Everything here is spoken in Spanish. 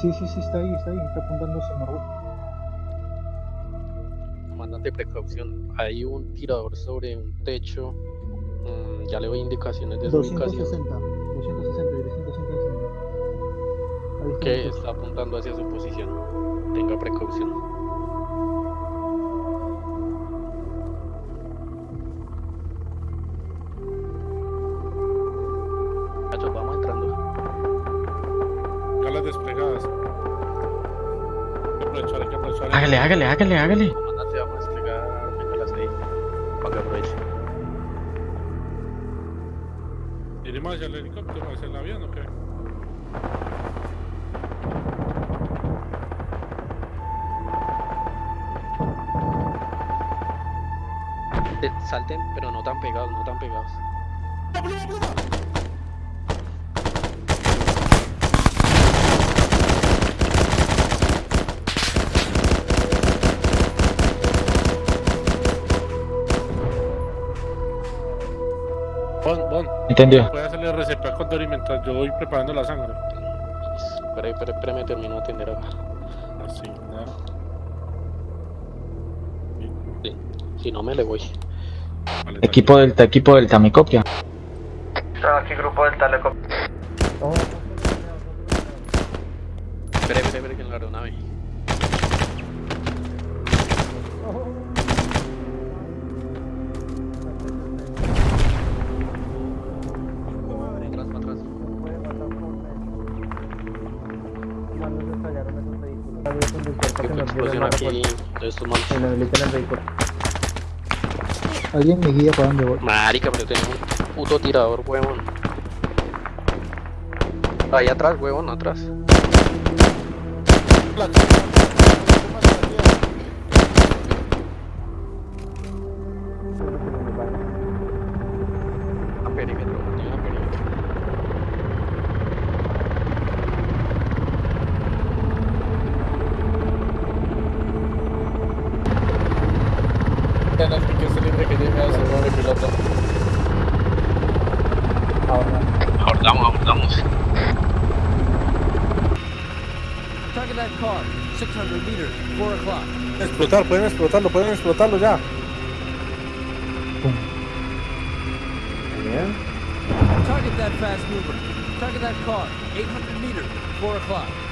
Sí, sí, sí, está ahí, está ahí, está apuntando a Margot. Comandante, precaución. Hay un tirador sobre un techo. Mm, ya le doy indicaciones de su ubicación. 260, 260, dirección 260. Ahí está. Que está apuntando hacia su posición. Tenga precaución. Muchachos, vamos desplegadas. Hay que aprovechar, hay que aprovechar. Hágale, hágale, hágale, hágale. Comandante, vamos a desplegar bengalas ahí. Para que aproveche. ¿Iremos hacia el helicóptero, hacia el avión o qué? Eh, Salten, pero no tan pegados, no tan pegados. Bon, Bon, Entendió. puede hacerle RCP con Dory mientras yo voy preparando la sangre. Espera, espera, espera, me termino de atender acá. Así, nada. Sí. Si no me le voy. Vale, Equipo Delta, equipo Delta, me copia. Aquí grupo del Teleco. Espera, explosión aquí estos manos. En el vehículo. Alguien me guía para dónde voy. Marica, pero tengo un puto tirador, huevón. Ahí atrás, huevón, atrás. A Abordamos, abordamos. Target that car, 600 meters, 4 o'clock. Explotar, pueden explotarlo, pueden explotarlo ya. Target that fast mover. Target that car, 800 meters, 4 o'clock.